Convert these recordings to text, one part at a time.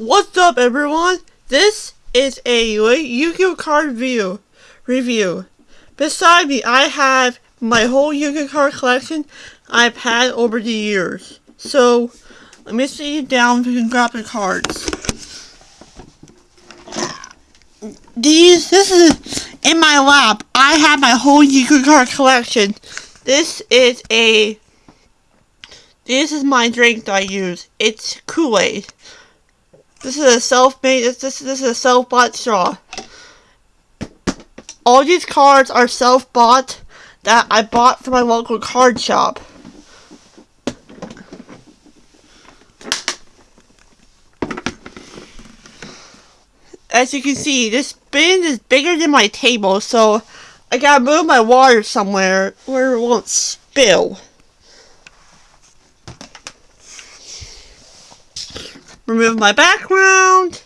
What's up everyone? This is a Yu-Gi-Oh card view review. Beside me I have my whole Yu-Gi-Oh card collection I've had over the years. So let me sit you down so you can grab the cards. These this is in my lap. I have my whole Yu-Gi-Oh card collection. This is a this is my drink that I use. It's Kool-Aid. This is a self-made, this, this, this is a self-bought straw. All these cards are self-bought that I bought from my local card shop. As you can see, this bin is bigger than my table, so I gotta move my water somewhere where it won't spill. Remove my background.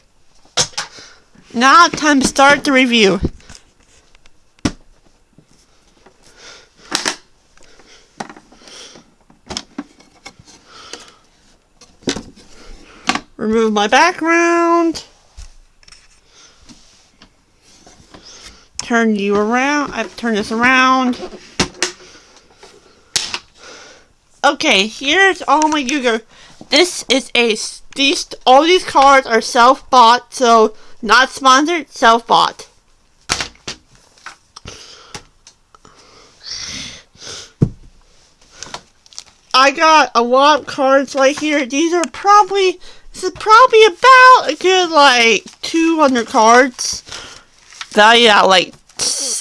Now time to start the review. Remove my background. Turn you around. I've turned this around. Okay, here's all my Yu-Gi-Oh! This is a these all these cards are self-bought, so not sponsored, self-bought. I got a lot of cards right here. These are probably this is probably about a good like 200 cards. Value at like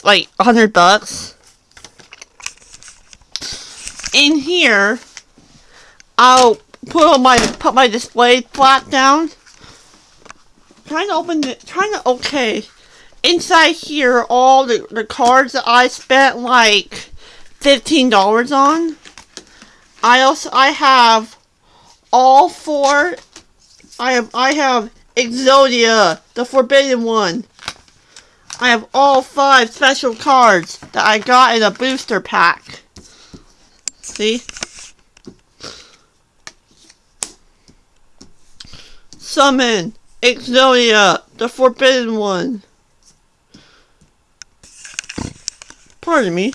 like 100 bucks. In here, I'll put my put my display flat down. Trying to open it. Trying to okay. Inside here, all the the cards that I spent like fifteen dollars on. I also I have all four. I have I have Exodia, the Forbidden One. I have all five special cards that I got in a booster pack. See? Summon Exodia, the Forbidden One. Pardon me.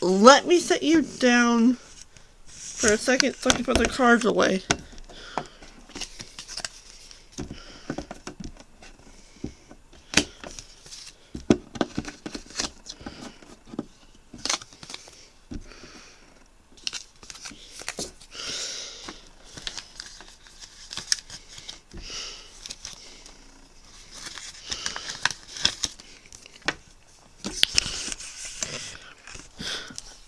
Let me set you down for a second so I can put the cards away.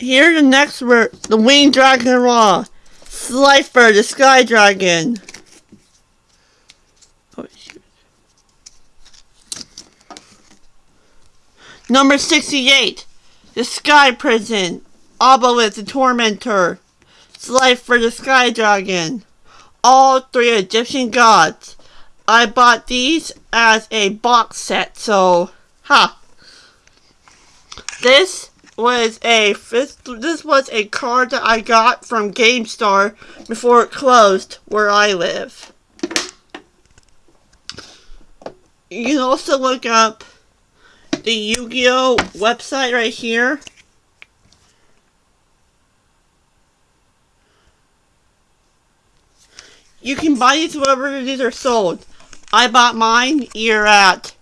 Here the next word, the winged dragon Ra. Slifer, the sky dragon. Oh, Number 68, the sky prison. Obelisk, the tormentor. Slifer, the sky dragon. All three Egyptian gods. I bought these as a box set, so, ha. Huh. This was a this was a card that I got from GameStar before it closed where I live. You can also look up the Yu-Gi-Oh website right here. You can buy these wherever these are sold. I bought mine here at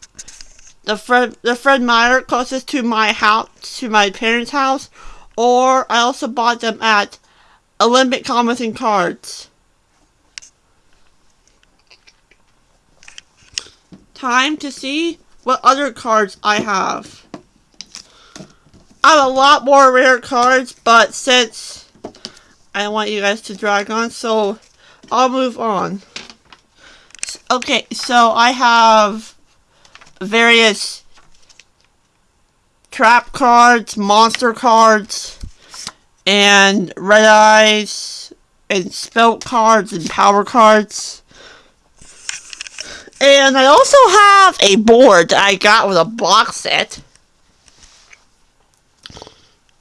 the Fred the Fred Meyer closest to my house to my parents' house, or I also bought them at Olympic Comics and Cards. Time to see what other cards I have. I have a lot more rare cards, but since I want you guys to drag on, so I'll move on. Okay, so I have various trap cards, monster cards, and red eyes, and spell cards, and power cards. And I also have a board I got with a box set.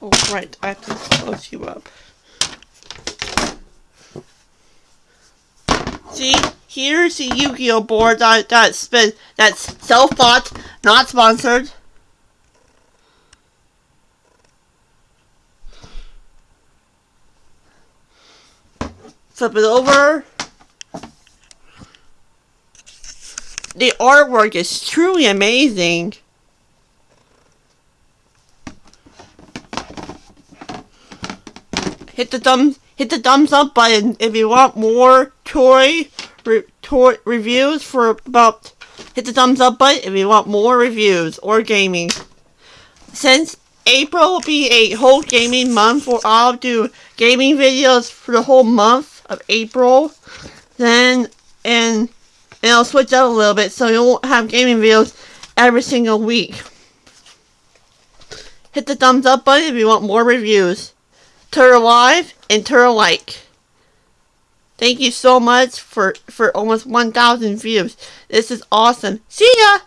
Oh, right, I have to close you up. See, Here's the Yu-Gi-Oh board that that's been that's self-bought, not sponsored. Flip it over. The artwork is truly amazing. Hit the thumbs hit the thumbs up button if you want more toy, re, reviews for about hit the thumbs up button if you want more reviews or gaming. Since April will be a whole gaming month where I'll do gaming videos for the whole month of April. Then and and I'll switch up a little bit so you won't have gaming videos every single week. Hit the thumbs up button if you want more reviews. Turtle Live and Turtle Like. Thank you so much for, for almost 1,000 views. This is awesome. See ya!